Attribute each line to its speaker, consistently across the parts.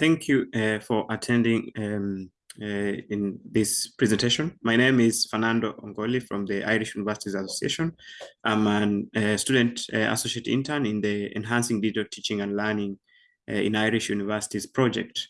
Speaker 1: thank you uh, for attending um, uh, in this presentation. My name is Fernando Ongoli from the Irish Universities Association. I'm a uh, student uh, associate intern in the Enhancing Digital Teaching and Learning uh, in Irish Universities project.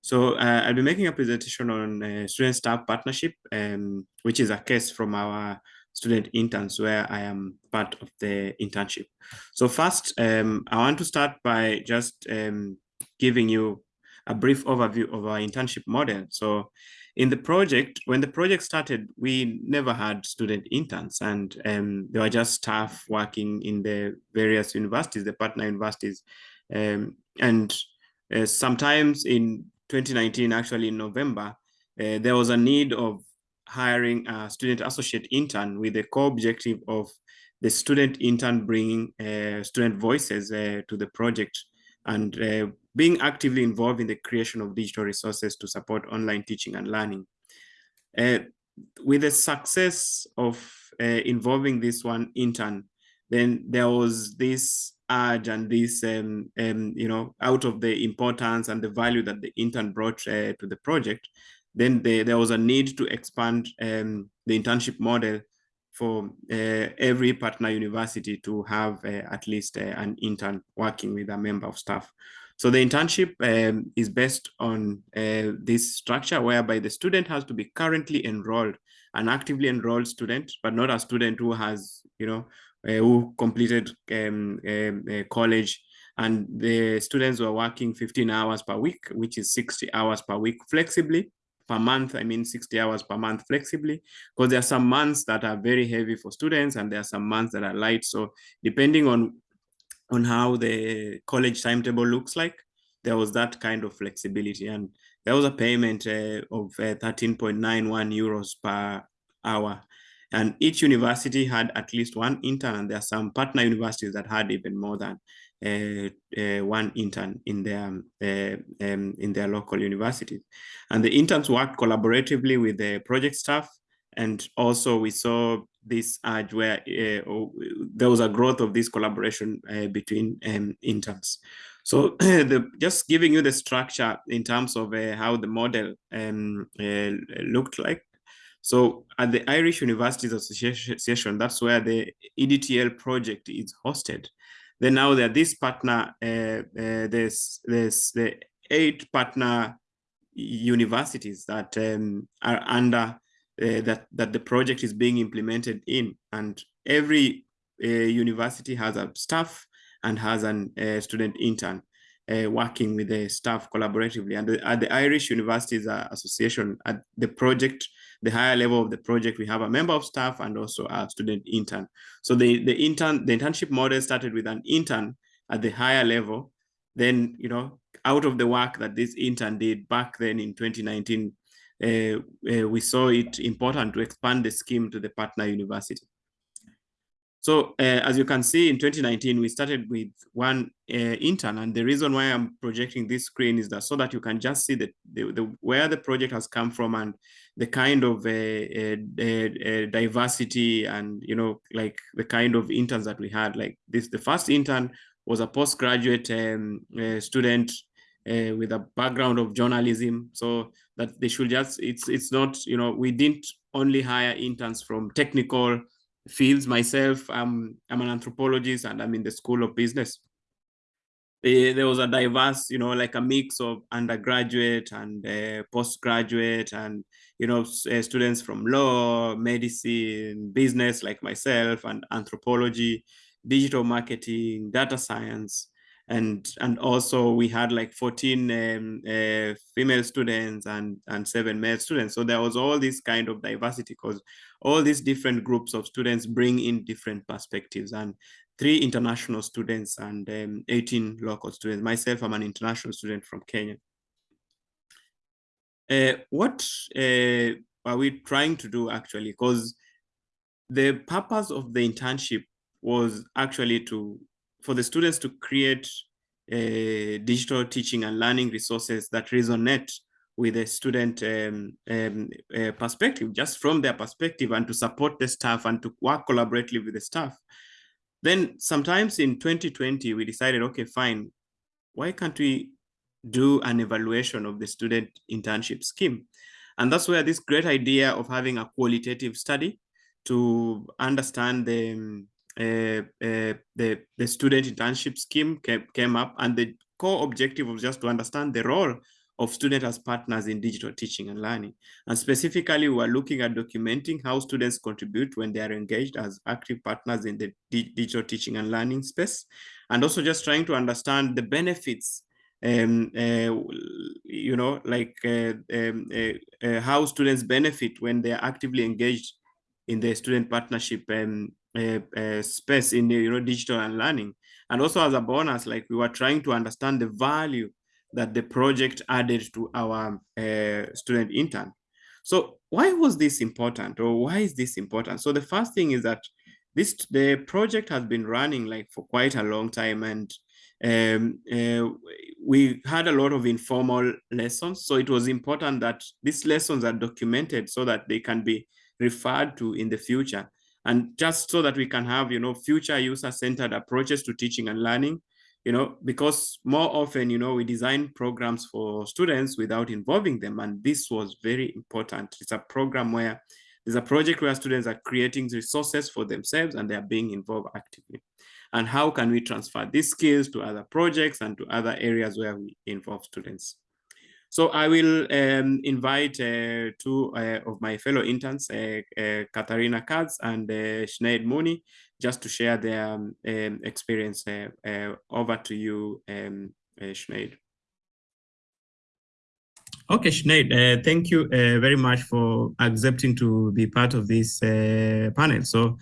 Speaker 1: So uh, I'll be making a presentation on student-staff partnership, um, which is a case from our student interns where I am part of the internship. So first, um, I want to start by just um, giving you a brief overview of our internship model. So in the project, when the project started, we never had student interns and um, were just staff working in the various universities, the partner universities. Um, and uh, sometimes in 2019, actually in November, uh, there was a need of hiring a student associate intern with the core objective of the student intern bringing uh, student voices uh, to the project and uh, being actively involved in the creation of digital resources to support online teaching and learning. Uh, with the success of uh, involving this one intern, then there was this urge and this, um, um, you know, out of the importance and the value that the intern brought uh, to the project, then the, there was a need to expand um, the internship model for uh, every partner university to have uh, at least uh, an intern working with a member of staff. So the internship um, is based on uh, this structure whereby the student has to be currently enrolled, an actively enrolled student, but not a student who has, you know, uh, who completed um, um, college and the students were working 15 hours per week, which is 60 hours per week flexibly per month, I mean 60 hours per month flexibly, because there are some months that are very heavy for students and there are some months that are light. So depending on, on how the college timetable looks like, there was that kind of flexibility. And there was a payment uh, of uh, 13.91 euros per hour. And each university had at least one intern, and there are some partner universities that had even more than one intern in their uh, um, in their local universities. And the interns worked collaboratively with the project staff. And also we saw this urge where oh, there was a growth of this collaboration between um, interns. So the, just giving you the structure in terms of uh, how the model um, uh, looked like. So at the Irish Universities Association, that's where the EDTL project is hosted. Then now there are this partner, uh, uh, there's, there's the eight partner universities that um, are under uh, that, that the project is being implemented in. And every uh, university has a staff and has a uh, student intern uh, working with the staff collaboratively. And the, at the Irish Universities Association, at the project the higher level of the project, we have a member of staff and also a student intern. So the, the intern, the internship model started with an intern at the higher level. Then, you know, out of the work that this intern did back then in 2019, uh, uh, we saw it important to expand the scheme to the partner university. So uh, as you can see, in 2019, we started with one uh, intern. And the reason why I'm projecting this screen is that so that you can just see the, the, the where the project has come from and the kind of uh, uh, uh, diversity and, you know, like the kind of interns that we had. Like this, the first intern was a postgraduate um, student with a background of journalism. So that they should just, it's, it's not, you know, we didn't only hire interns from technical fields myself. I'm, I'm an anthropologist and I'm in the School of Business. There was a diverse, you know, like a mix of undergraduate and uh, postgraduate and, you know, uh, students from law, medicine, business like myself and anthropology, digital marketing, data science, and and also we had like 14 um, uh, female students and and seven male students. So there was all this kind of diversity because all these different groups of students bring in different perspectives. And three international students and um, 18 local students. Myself i'm an international student from kenya. Uh, what uh, are we trying to do actually? Because the purpose of the internship was actually to for the students to create uh, digital teaching and learning resources that resonate with the student um, um, uh, perspective, just from their perspective and to support the staff and to work collaboratively with the staff. Then sometimes in 2020, we decided, okay, fine, why can't we do an evaluation of the student internship scheme. And that's where this great idea of having a qualitative study to understand the, um, uh, uh, the, the student internship scheme came, came up. And the core objective was just to understand the role of students as partners in digital teaching and learning. And specifically, we're looking at documenting how students contribute when they are engaged as active partners in the digital teaching and learning space, and also just trying to understand the benefits um, uh, you know, like uh, um, uh, uh how students benefit when they are actively engaged in the student partnership um, uh, uh, space in the, you know, digital and learning. And also as a bonus, like we were trying to understand the value that the project added to our uh, student intern. So why was this important or why is this important? So the first thing is that this the project has been running like for quite a long time and um, uh, we had a lot of informal lessons. So it was important that these lessons are documented so that they can be referred to in the future. And just so that we can have, you know, future user-centered approaches to teaching and learning, you know, because more often, you know, we design programs for students without involving them. And this was very important. It's a program where there's a project where students are creating resources for themselves and they are being involved actively. And how can we transfer these skills to other projects and to other areas where we involve students? So I will um, invite uh, two uh, of my fellow interns, uh, uh Katharina Katz and uh, Sinead Mooney, just to share their um, um experience. Uh, over to you, um, Sinead. Okay, Sinead, thank you very much for accepting to be part of this panel. So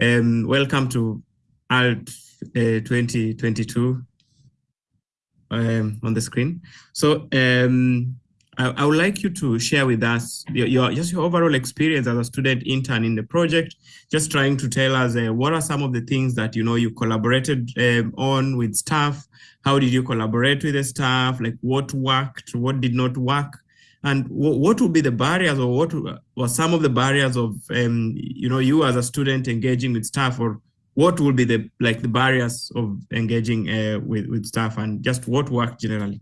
Speaker 1: um, welcome to ALT 2022 um, on the screen. So um, I, I, would like you to share with us your, your, just your overall experience as a student intern in the project, just trying to tell us uh, what are some of the things that you know you collaborated um, on with staff, how did you collaborate with the staff, like what worked, what did not work, and what would be the barriers or what were some of the barriers of um, you know you as a student engaging with staff or what will be the like the barriers of engaging uh, with with staff and just what worked generally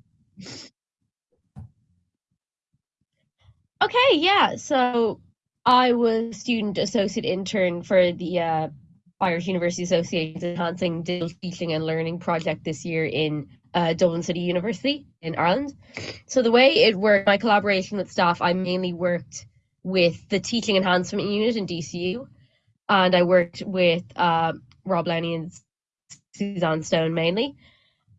Speaker 2: okay yeah. So i was student associate intern for the uh, irish university association's enhancing digital teaching and learning project this year in uh, dublin city university in ireland. So the way it worked my collaboration with staff i mainly worked with the teaching enhancement unit in dcu and I worked with uh, Rob Lowney and Suzanne Stone mainly.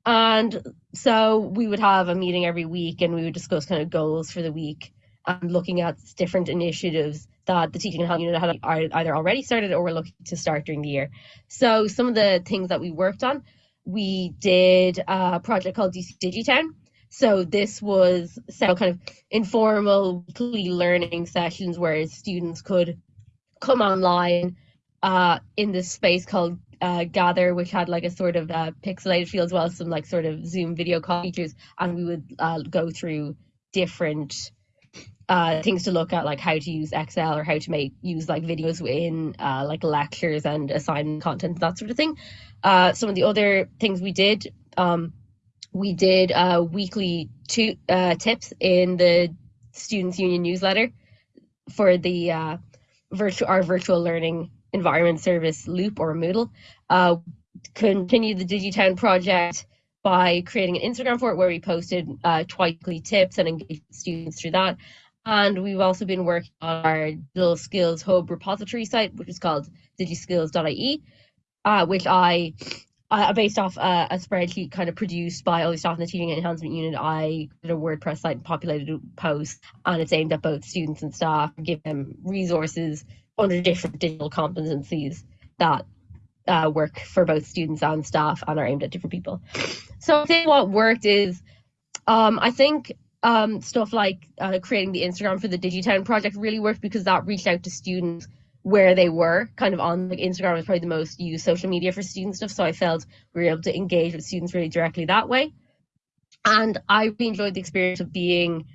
Speaker 2: And so we would have a meeting every week and we would discuss kind of goals for the week and looking at different initiatives that the teaching enhancement unit had either already started or were looking to start during the year. So some of the things that we worked on, we did a project called DC Digitown. So this was several kind of informal weekly learning sessions where students could come online uh, in this space called uh, Gather, which had like a sort of uh, pixelated feel as well as some like sort of Zoom video call features, and we would uh, go through different uh, things to look at, like how to use Excel or how to make use like videos in uh, like lectures and assign content, that sort of thing. Uh, some of the other things we did, um, we did uh, weekly two uh, tips in the Students Union newsletter for the uh, virtual our virtual learning environment service Loop or Moodle. Uh, continue the Digitown project by creating an Instagram for it where we posted uh, twice weekly tips and engaged students through that. And we've also been working on our digital skills hub repository site, which is called digiskills.ie, uh, which I, uh, based off uh, a spreadsheet kind of produced by all the staff in the teaching enhancement unit, I did a WordPress site and populated a post, and it's aimed at both students and staff, give them resources under different digital competencies that uh, work for both students and staff and are aimed at different people. So I think what worked is, um, I think um, stuff like uh, creating the Instagram for the Digitown project really worked because that reached out to students where they were kind of on like Instagram was probably the most used social media for student stuff. So I felt we were able to engage with students really directly that way. And I really enjoyed the experience of being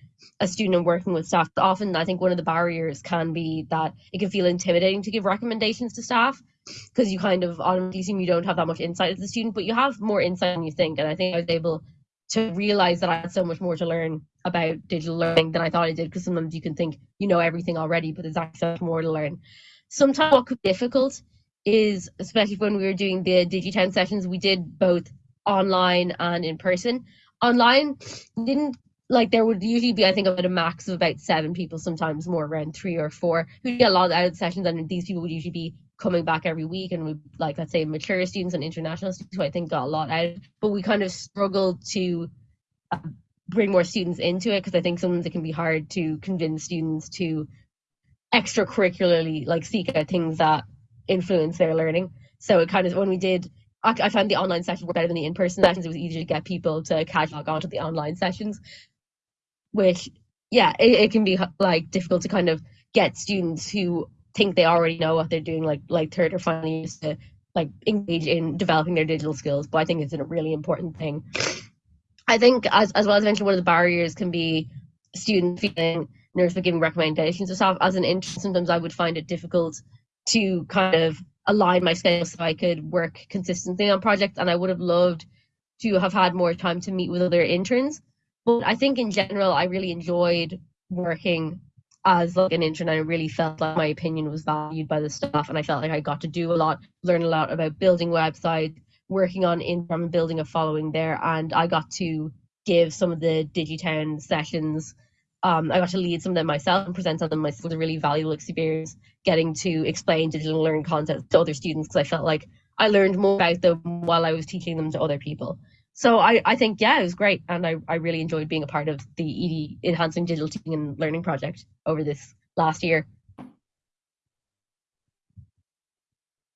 Speaker 2: a student and working with staff. Often, I think one of the barriers can be that it can feel intimidating to give recommendations to staff because you kind of automatically assume you don't have that much insight as a student, but you have more insight than you think. And I think I was able to realize that I had so much more to learn about digital learning than I thought I did. Because sometimes you can think you know everything already, but there's actually more to learn. Sometimes what could be difficult is, especially when we were doing the DigiTown sessions, we did both online and in person. Online didn't like there would usually be I think about a max of about seven people, sometimes more around three or four who get a lot out of the sessions, and these people would usually be coming back every week, and we like let's say mature students and international students who I think got a lot out. But we kind of struggled to uh, bring more students into it because I think sometimes it can be hard to convince students to extracurricularly like seek out things that influence their learning. So it kind of when we did I, I found the online sessions were better than the in-person sessions. It was easier to get people to catalog onto the online sessions which yeah it, it can be like difficult to kind of get students who think they already know what they're doing like like third or final years to like engage in developing their digital skills but i think it's a really important thing i think as, as well as mentioned one of the barriers can be students feeling nervous about giving recommendations stuff as an intern sometimes i would find it difficult to kind of align my schedule so i could work consistently on projects and i would have loved to have had more time to meet with other interns but I think in general, I really enjoyed working as like an intern. I really felt like my opinion was valued by the staff, and I felt like I got to do a lot, learn a lot about building websites, working on Instagram and building a following there, and I got to give some of the DigiTown sessions. Um, I got to lead some of them myself and present on them myself. It was a really valuable experience getting to explain digital learning content to other students because I felt like I learned more about them while I was teaching them to other people so I, I think yeah it was great and I, I really enjoyed being a part of the ED enhancing digital teaching and learning project over this last year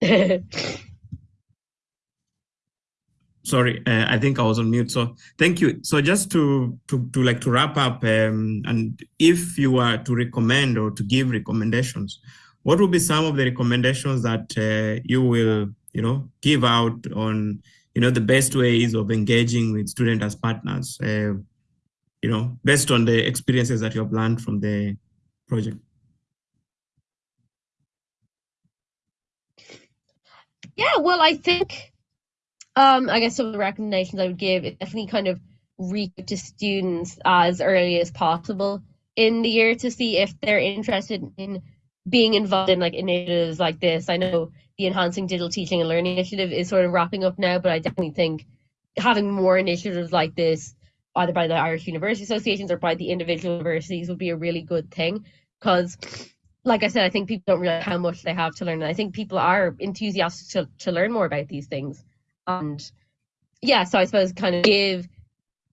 Speaker 1: sorry uh, i think i was on mute so thank you so just to to, to like to wrap up um, and if you were to recommend or to give recommendations what would be some of the recommendations that uh, you will you know give out on you know, the best ways of engaging with students as partners, uh, you know, based on the experiences that you have learned from the project?
Speaker 2: Yeah, well, I think, um, I guess some of the recommendations I would give is definitely kind of reach to students as early as possible in the year to see if they're interested in being involved in like initiatives like this. I know the Enhancing Digital Teaching and Learning Initiative is sort of wrapping up now, but I definitely think having more initiatives like this, either by the Irish University Associations or by the individual universities, would be a really good thing. Because, like I said, I think people don't realize how much they have to learn. And I think people are enthusiastic to, to learn more about these things. And yeah, so I suppose kind of give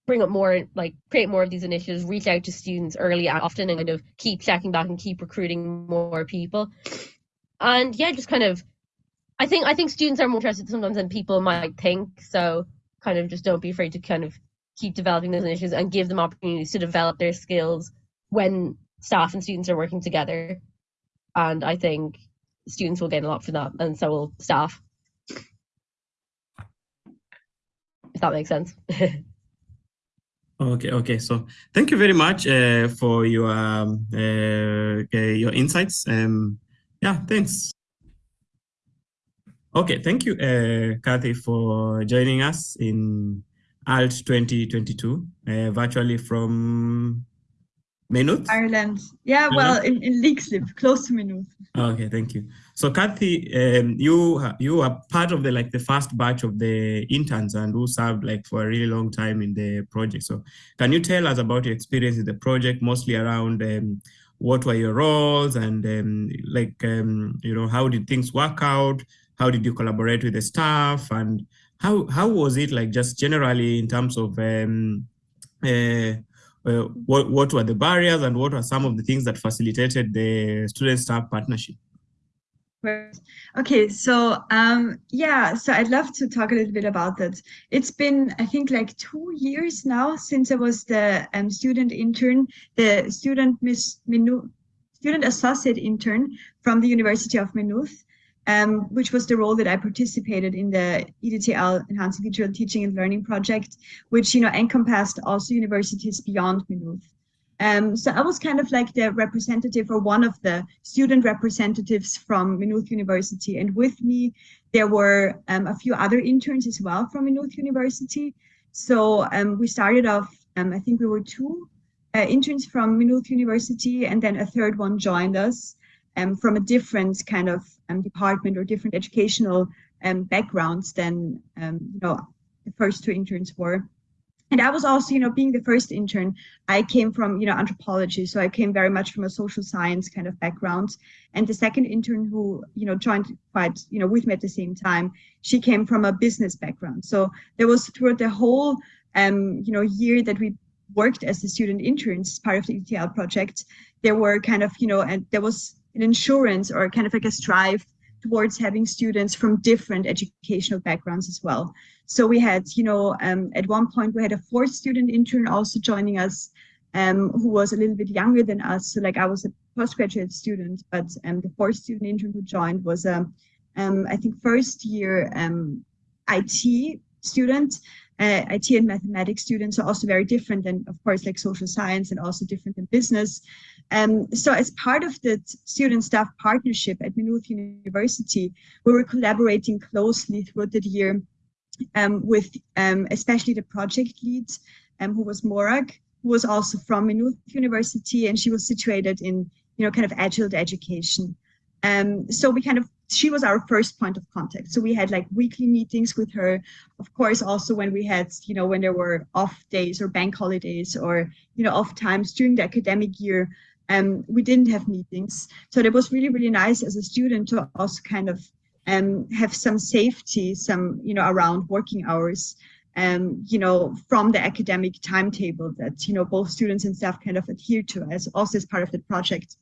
Speaker 2: bring up more like create more of these initiatives reach out to students early and often and kind of keep checking back and keep recruiting more people and yeah just kind of I think I think students are more interested sometimes than people might think. So kind of just don't be afraid to kind of keep developing those initiatives and give them opportunities to develop their skills when staff and students are working together. And I think students will gain a lot from that, and so will staff. If that makes sense.
Speaker 1: Okay, okay. So thank you very much uh, for your um, uh, uh your insights. Um, yeah, thanks. Okay, thank you, uh, Kathy, for joining us in ALT 2022, uh, virtually from Maynooth?
Speaker 3: Ireland. Yeah, well, in, in Leixlip, close to Maynooth.
Speaker 1: Okay, thank you. So, Kathy, um, you you are part of the like the first batch of the interns and who served like for a really long time in the project. So, can you tell us about your experience in the project, mostly around um, what were your roles and um, like um, you know how did things work out? how did you collaborate with the staff and how how was it like just generally in terms of um, uh, uh, what what were the barriers and what are some of the things that facilitated the student staff partnership?
Speaker 3: Okay, so um, yeah, so I'd love to talk a little bit about that. It's been, I think, like two years now since I was the um, student intern, the student Miss Minu student associate intern from the University of Maynooth um, which was the role that I participated in the EDTL Enhancing Digital Teaching and Learning project, which you know encompassed also universities beyond Maynooth. Um, so I was kind of like the representative or one of the student representatives from Maynooth University. And with me, there were um, a few other interns as well from Maynooth University. So um, we started off, um, I think we were two uh, interns from Maynooth University, and then a third one joined us um, from a different kind of um, department or different educational um, backgrounds than um, you know the first two interns were. And I was also, you know, being the first intern, I came from, you know, anthropology. So I came very much from a social science kind of background. And the second intern who, you know, joined quite, you know, with me at the same time, she came from a business background. So there was throughout the whole, um, you know, year that we worked as the student interns, part of the ETL project, there were kind of, you know, and there was an insurance or kind of like a strive towards having students from different educational backgrounds as well. So we had, you know, um, at one point we had a fourth student intern also joining us um, who was a little bit younger than us. So like I was a postgraduate student, but um, the fourth student intern who joined was a, um, I think first year um, IT student, uh, IT and mathematics students are also very different than, of course, like social science and also different than business. Um, so as part of the student staff partnership at Maynooth University, we were collaborating closely throughout the year um, with um, especially the project lead, um, who was Morag, who was also from Maynooth University, and she was situated in, you know, kind of agile education. Um, so we kind of, she was our first point of contact. So we had like weekly meetings with her. Of course, also when we had, you know, when there were off days or bank holidays or, you know, off times during the academic year, um, we didn't have meetings. So that was really, really nice as a student to also kind of um, have some safety, some, you know, around working hours, um, you know, from the academic timetable that, you know, both students and staff kind of adhere to as also as part of the project.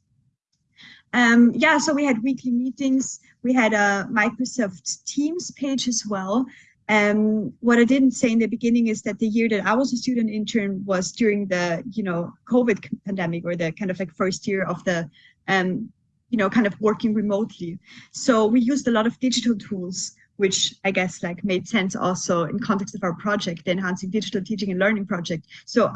Speaker 3: Um, yeah, so we had weekly meetings. We had a Microsoft Teams page as well. Um, what I didn't say in the beginning is that the year that I was a student intern was during the, you know, COVID pandemic or the kind of like first year of the, um, you know, kind of working remotely. So we used a lot of digital tools, which I guess like made sense also in context of our project, the Enhancing Digital Teaching and Learning project. So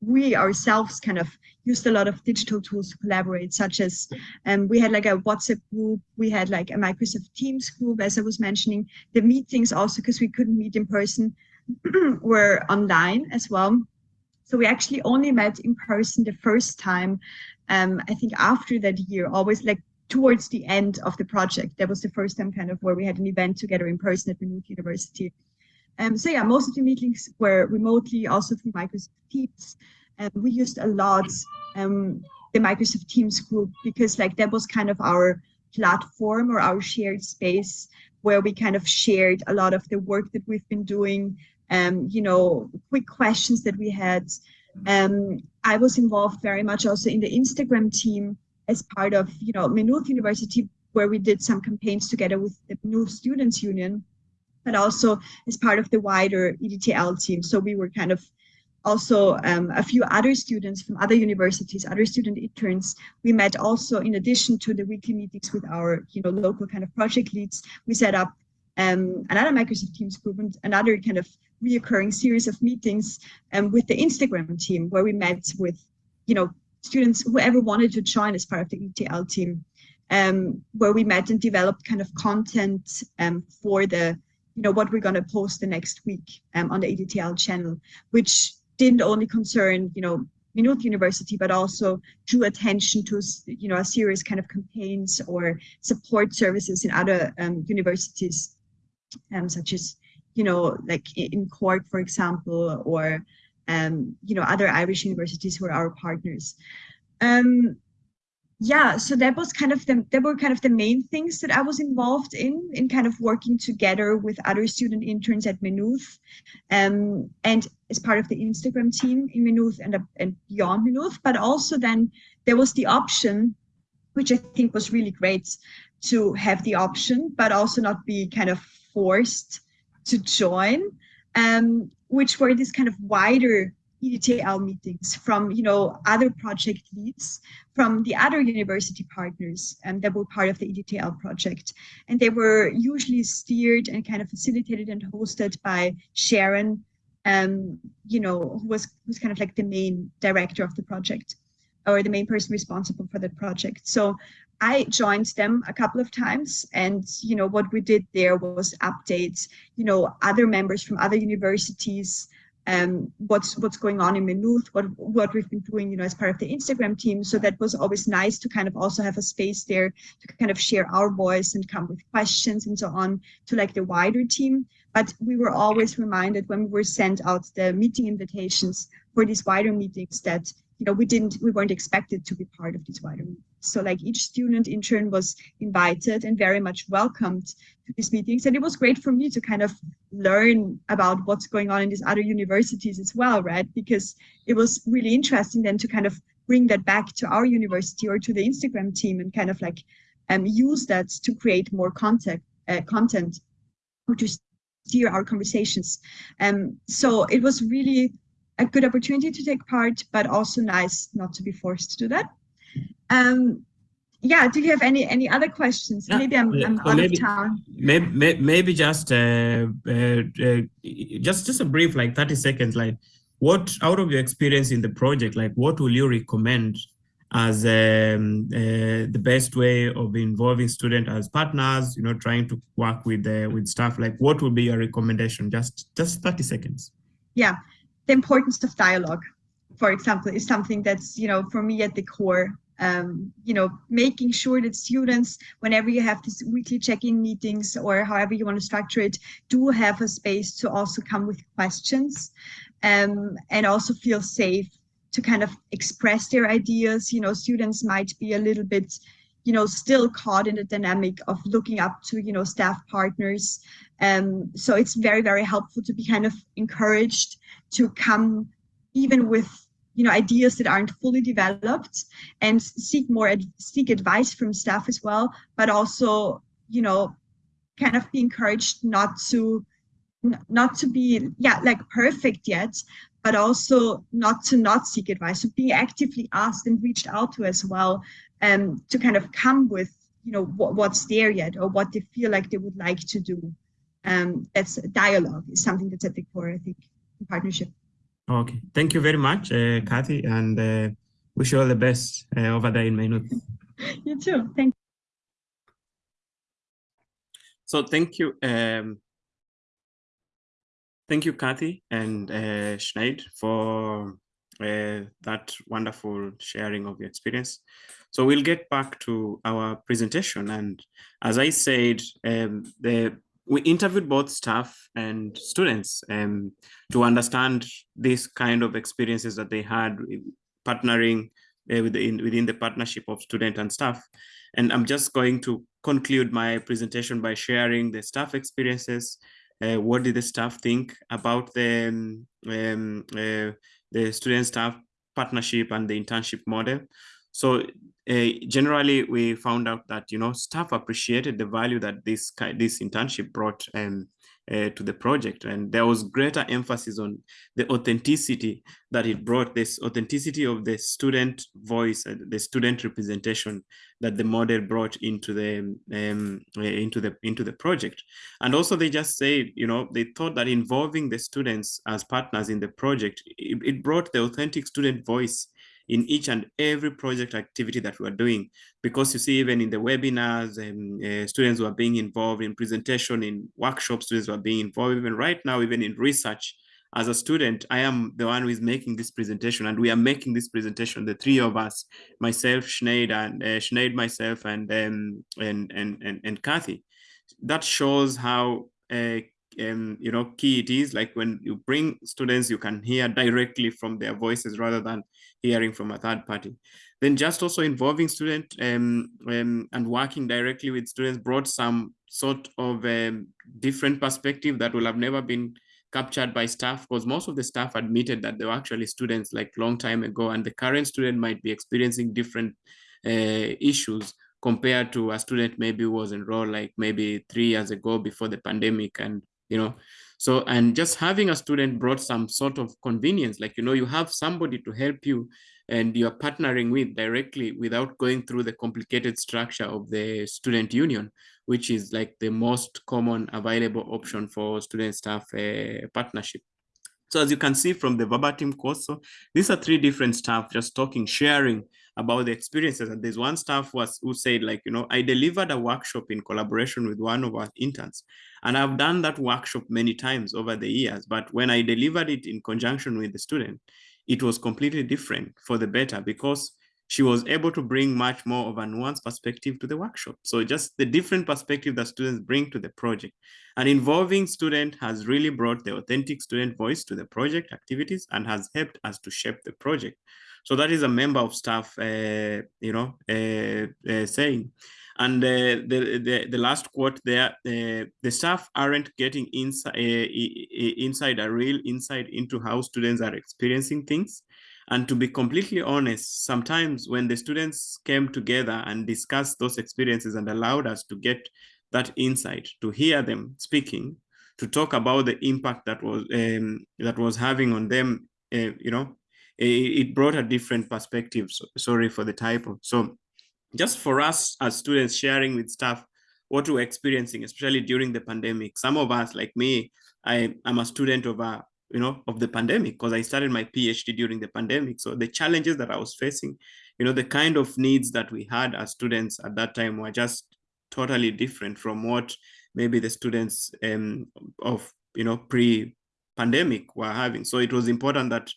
Speaker 3: we ourselves kind of used a lot of digital tools to collaborate, such as um, we had like a WhatsApp group, we had like a Microsoft Teams group, as I was mentioning. The meetings also, because we couldn't meet in person, were online as well. So we actually only met in person the first time, um, I think after that year, always like towards the end of the project. That was the first time kind of where we had an event together in person at Maynooth University. Um, so yeah, most of the meetings were remotely, also through Microsoft Teams. And we used a lot um, the Microsoft Teams group because like that was kind of our platform or our shared space where we kind of shared a lot of the work that we've been doing, um, you know, quick questions that we had. Um, I was involved very much also in the Instagram team as part of, you know, Maynooth University, where we did some campaigns together with the Maynooth Students Union but also as part of the wider EDTL team. So we were kind of also um, a few other students from other universities, other student interns. We met also in addition to the weekly meetings with our you know, local kind of project leads, we set up um, another Microsoft Teams group and another kind of reoccurring series of meetings um, with the Instagram team where we met with, you know, students, whoever wanted to join as part of the ETL team, um, where we met and developed kind of content um, for the you know, what we're going to post the next week um, on the EDTL channel, which didn't only concern, you know, Maynooth University, but also drew attention to, you know, a series kind of campaigns or support services in other um, universities, um, such as, you know, like in Cork, for example, or, um, you know, other Irish universities who are our partners. Um, yeah so that was kind of the that were kind of the main things that i was involved in in kind of working together with other student interns at Maynooth um, and as part of the instagram team in Maynooth and, and beyond Maynooth but also then there was the option which i think was really great to have the option but also not be kind of forced to join um, which were this kind of wider EDTL meetings from you know other project leads from the other university partners um, that were part of the EDTL project. And they were usually steered and kind of facilitated and hosted by Sharon, um, you know, who was who's kind of like the main director of the project or the main person responsible for the project. So I joined them a couple of times and you know what we did there was updates, you know, other members from other universities um, what's what's going on in Maynooth, what what we've been doing, you know, as part of the Instagram team. So that was always nice to kind of also have a space there to kind of share our voice and come with questions and so on to like the wider team. But we were always reminded when we were sent out the meeting invitations for these wider meetings that you know we didn't we weren't expected to be part of these wider meetings. So like each student intern was invited and very much welcomed to these meetings. And it was great for me to kind of learn about what's going on in these other universities as well, right? Because it was really interesting then to kind of bring that back to our university or to the Instagram team and kind of like um, use that to create more content, uh, content or to steer our conversations. Um, so it was really a good opportunity to take part, but also nice not to be forced to do that. Um, yeah, do you have any any other questions?
Speaker 1: Yeah,
Speaker 3: maybe I'm. I'm
Speaker 1: So
Speaker 3: out
Speaker 1: maybe-
Speaker 3: of town.
Speaker 1: maybe maybe just uh, uh, uh, just just a brief like 30 seconds like what out of your experience in the project like what will you recommend as um, uh, the best way of involving student as partners you know trying to work with uh, with staff like what would be your recommendation just just 30 seconds
Speaker 3: Yeah, the importance of dialogue, for example, is something that's you know for me at the core. Um, you know, making sure that students, whenever you have these weekly check-in meetings or however you want to structure it, do have a space to also come with questions, um, and also feel safe to kind of express their ideas. You know, students might be a little bit, you know, still caught in the dynamic of looking up to, you know, staff partners. Um, so it's very, very helpful to be kind of encouraged to come even with, you know, ideas that aren't fully developed and seek more, seek advice from staff as well, but also, you know, kind of be encouraged not to, not to be, yeah, like perfect yet, but also not to not seek advice, so being actively asked and reached out to as well, um, to kind of come with, you know, what, what's there yet or what they feel like they would like to do. Um, that's dialogue is something that's at the core, I think, in partnership.
Speaker 1: Okay thank you very much uh, kathy and uh, wish you all the best uh, over there in Maynooth.
Speaker 3: You too. Thank you.
Speaker 1: So thank you. Um, thank you, Kathy and uh, Sinead for uh, that wonderful sharing of your experience. So we'll get back to our presentation. And as I said, um, the, we interviewed both staff and students um, to understand this kind of experiences that they had partnering uh, within, within the partnership of student and staff. And I'm just going to conclude my presentation by sharing the staff experiences. Uh, what did the staff think about the um, um, uh, the student staff partnership and the internship model? So uh, generally, we found out that you know staff appreciated the value that this this internship brought um, uh, to the project, and there was greater emphasis on the authenticity that it brought. This authenticity of the student voice, and the student representation that the model brought into the um, uh, into the into the project and also they just said you know they thought that involving the students as partners in the project it, it brought the authentic student voice in each and every project activity that we're doing because you see even in the webinars um, uh, students were being involved in presentation in workshops students were being involved even right now even in research as a student, I am the one who is making this presentation, and we are making this presentation. The three of us, myself, Sinead, and uh, myself, and um, and and and and Kathy. That shows how uh, um, you know key it is. Like when you bring students, you can hear directly from their voices rather than hearing from a third party. Then just also involving student um, um, and working directly with students brought some sort of um, different perspective that will have never been captured by staff because most of the staff admitted that they were actually students like long time ago and the current student might be experiencing different uh, issues compared to a student maybe was enrolled like maybe three years ago before the pandemic and you know so and just having a student brought some sort of convenience like you know you have somebody to help you and you're partnering with directly without going through the complicated structure of the student union which is like the most common available option for student staff uh, partnership. So as you can see from the verbatim course, so these are three different staff just talking, sharing about the experiences. And there's one staff was who said, like, you know, I delivered a workshop in collaboration with one of our interns. And I've done that workshop many times over the years. But when I delivered it in conjunction with the student, it was completely different for the better because she was able to bring much more of a nuanced perspective to the workshop. So just the different perspective that students bring to the project. And involving student has really brought the authentic student voice to the project activities and has helped us to shape the project. So that is a member of staff, uh, you know, uh, uh, saying. And the, the, the last quote there, the staff aren't getting inside, inside a real insight into how students are experiencing things. And to be completely honest, sometimes when the students came together and discussed those experiences and allowed us to get that insight, to hear them speaking, to talk about the impact that was um, that was having on them, uh, you know, it, brought a different perspective. So, sorry for the typo. So just for us as students sharing with staff what we're experiencing, especially during the pandemic. Some of us, like me, I am a student of a you know of the pandemic because I started my PhD during the pandemic. So the challenges that I was facing, you know, the kind of needs that we had as students at that time were just totally different from what maybe the students um, of you know pre-pandemic were having. So it was important that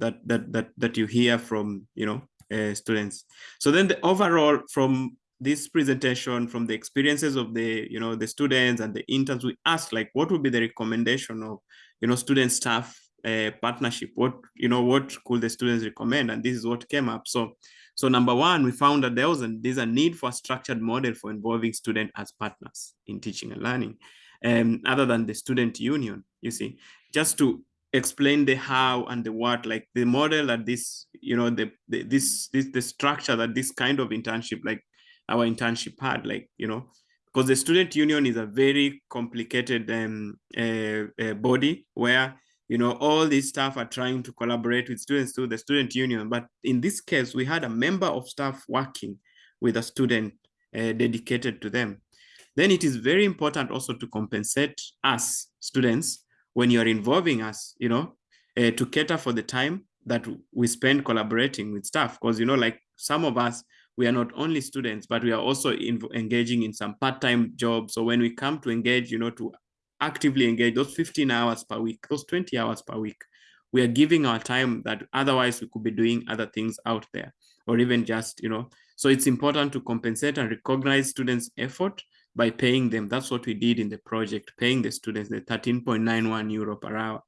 Speaker 1: that that that that you hear from you know uh, students. So then the overall from this presentation, from the experiences of the you know the students and the interns, we asked like what would be the recommendation of you know student staff uh, partnership? What you know what could the students recommend? And this is what came up. So so number one, we found that there was a, there's a need for a structured model for involving students as partners in teaching and learning, um, other than the student union, you see, just to explain the how and the what like the model that this you know the, the this this the structure that this kind of internship like our internship had like you know because the student union is a very complicated um, uh, uh, body where you know all these staff are trying to collaborate with students through the student union. But in this case we had a member of staff working with a student uh, dedicated to them. Then it is very important also to compensate us students when you're involving us, you know, uh, to cater for the time that we spend collaborating with staff. Because, you know, like some of us, we are not only students, but we are also in, engaging in some part-time jobs. So when we come to engage, you know, to actively engage those 15 hours per week, those 20 hours per week, we are giving our time that otherwise we could be doing other things out there or even just, you know, so it's important to compensate and recognize students' effort by paying them. That's what we did in the project, paying the students the 13.91 euro per hour.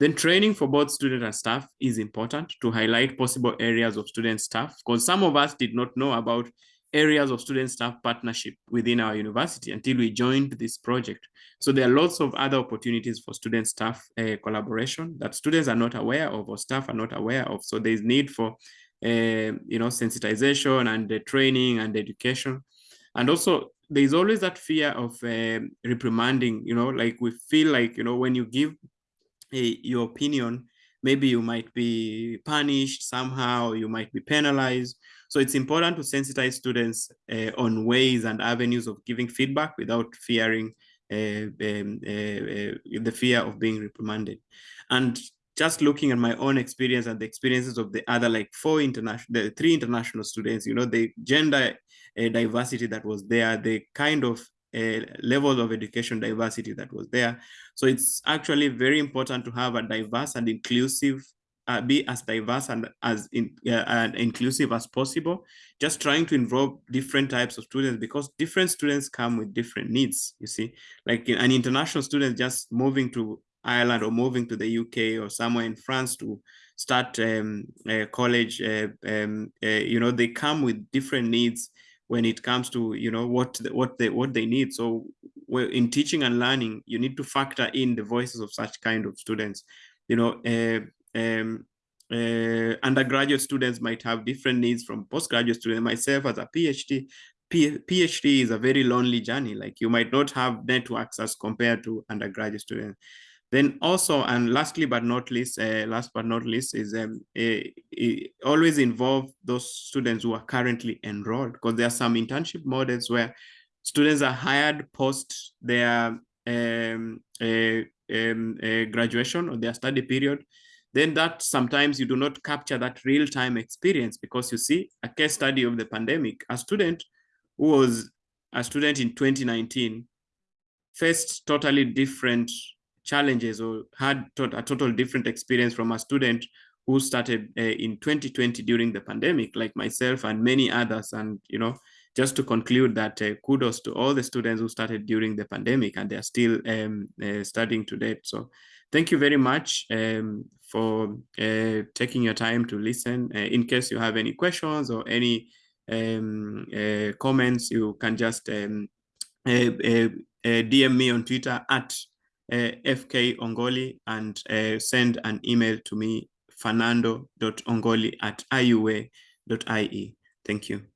Speaker 1: Then training for both student and staff is important to highlight possible areas of student staff because some of us did not know about areas of student staff partnership within our university until we joined this project. So there are lots of other opportunities for student staff uh, collaboration that students are not aware of or staff are not aware of. So there's need for, uh, you know, sensitization and the training and education. And also there's always that fear of uh, reprimanding, you know, like we feel like, you know, when you give a, your opinion, maybe you might be punished somehow, you might be penalized. So it's important to sensitize students uh, on ways and avenues of giving feedback without fearing uh, um, the fear of being reprimanded. And just looking at my own experience and the experiences of the other like four international, the three international students, you know, the gender diversity that was there, the kind of uh, level of education diversity that was there. So it's actually very important to have a diverse and inclusive, uh, be as diverse and as in, uh, and inclusive as possible. Just trying to involve different types of students because different students come with different needs. You see, like an international student just moving to Ireland or moving to the UK or somewhere in France to start um, college, uh, um, uh, you know, they come with different needs when it comes to you know what what they what they need. So in teaching and learning you need to factor in the voices of such kind of students. You know uh, um, uh, undergraduate students might have different needs from postgraduate students. Myself as a phd phd is a very lonely journey. Like you might not have networks as compared to undergraduate students then also, and lastly but not least, uh, last but not least is um, always involve those students who are currently enrolled because there are some internship models where students are hired post their um, um, graduation or their study period. then that sometimes you do not capture that real-time experience because you see a case study of the pandemic, a student who was a student in 2019 faced totally different challenges or had a total different experience from a student who started uh, in 2020 during the pandemic, like myself and many others. And, you know, just to conclude that uh, kudos to all the students who started during the pandemic and they're still um, uh, studying to date. So thank you very much um, for taking your time to listen. In case you have any questions or any um, comments, you can just um, DM me on Twitter at Uh, FK Ongoli and uh, send an email to me fernando.ongoli at iua.ie. Thank you.